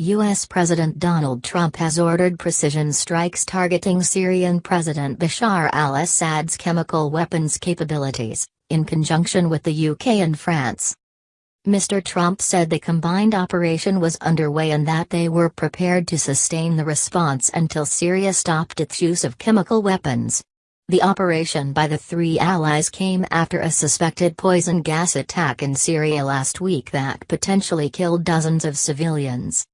U.S. President Donald Trump has ordered precision strikes targeting Syrian President Bashar al-Assad's chemical weapons capabilities, in conjunction with the UK and France. Mr. Trump said the combined operation was underway and that they were prepared to sustain the response until Syria stopped its use of chemical weapons. The operation by the three allies came after a suspected poison gas attack in Syria last week that potentially killed dozens of civilians.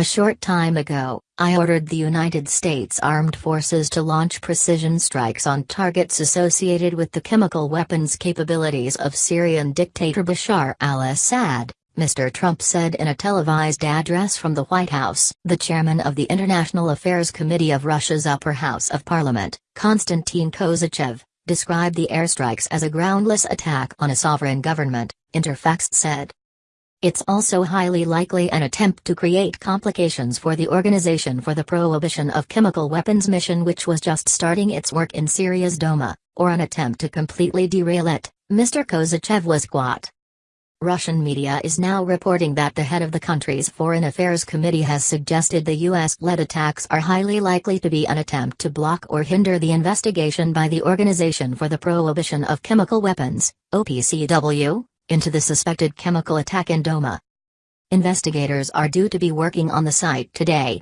A short time ago, I ordered the United States Armed Forces to launch precision strikes on targets associated with the chemical weapons capabilities of Syrian dictator Bashar al-Assad, Mr. Trump said in a televised address from the White House. The chairman of the International Affairs Committee of Russia's Upper House of Parliament, Konstantin Kosachev, described the airstrikes as a groundless attack on a sovereign government, Interfax said. It's also highly likely an attempt to create complications for the Organization for the Prohibition of Chemical Weapons mission which was just starting its work in Syria's Douma, or an attempt to completely derail it, Mr. Kosachev was quote. Russian media is now reporting that the head of the country's Foreign Affairs Committee has suggested the US-led attacks are highly likely to be an attempt to block or hinder the investigation by the Organization for the Prohibition of Chemical Weapons, OPCW, into the suspected chemical attack in Douma. Investigators are due to be working on the site today.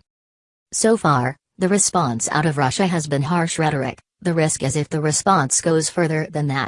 So far, the response out of Russia has been harsh rhetoric, the risk is if the response goes further than that,